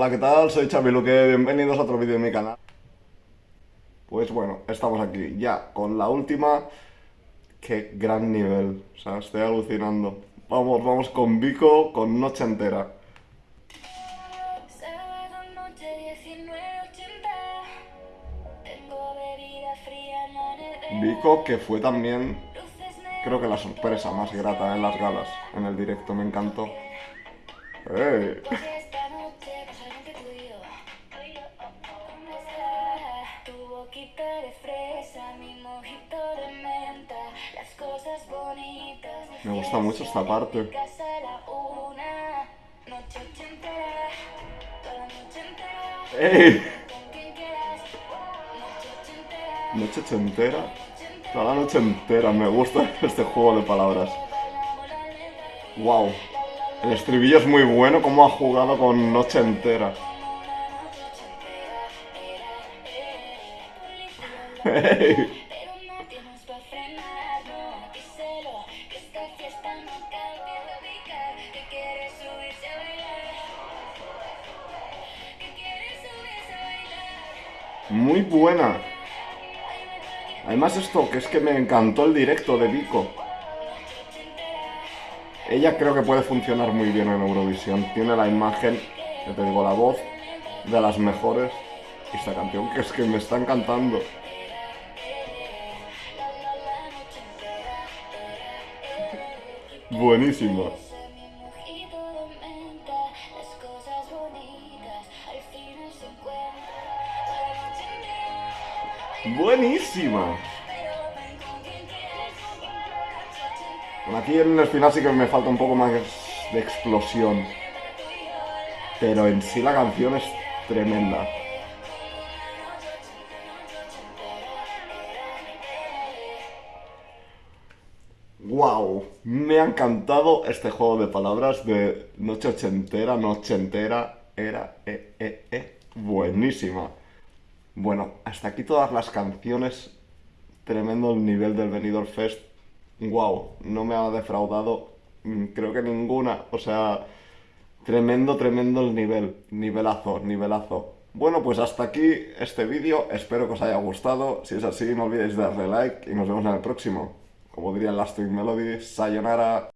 Hola, ¿qué tal? Soy Xavi Luque, bienvenidos a otro vídeo de mi canal. Pues bueno, estamos aquí ya con la última. Qué gran nivel, o sea, estoy alucinando. Vamos, vamos con Vico, con Noche Entera. Sábado noche 19.80 Tengo bebida fría en la nevera Vico, que fue también, creo que la sorpresa más grata en las galas, en el directo, me encantó. Me gusta mucho esta parte. ¡Ey! Noche entera. Toda la noche entera, me gusta este juego de palabras. Wow. El estribillo es muy bueno, como ha jugado con Noche entera. ¡Ey! Muy buena. Además esto, que es que me encantó el directo de Vico. Ella creo que puede funcionar muy bien en Eurovisión. Tiene la imagen, ya te digo, la voz de las mejores. Esta canción que es que me está encantando. Buenísima. Bueno, aquí en el final sí que me falta un poco más de explosión. Pero en sí la canción es tremenda. ¡Wow! Me ha encantado este juego de palabras de noche ochentera, noche entera, era, eh, eh, eh, buenísima. Bueno, hasta aquí todas las canciones. Tremendo el nivel del Benidorm Fest. ¡Wow! No me ha defraudado, mm, creo que ninguna. O sea, tremendo, tremendo el nivel. Nivelazo, nivelazo. Bueno, pues hasta aquí este vídeo. Espero que os haya gustado. Si es así, no olvidéis darle like y nos vemos en el próximo. Como diría Last Melody, sayonara.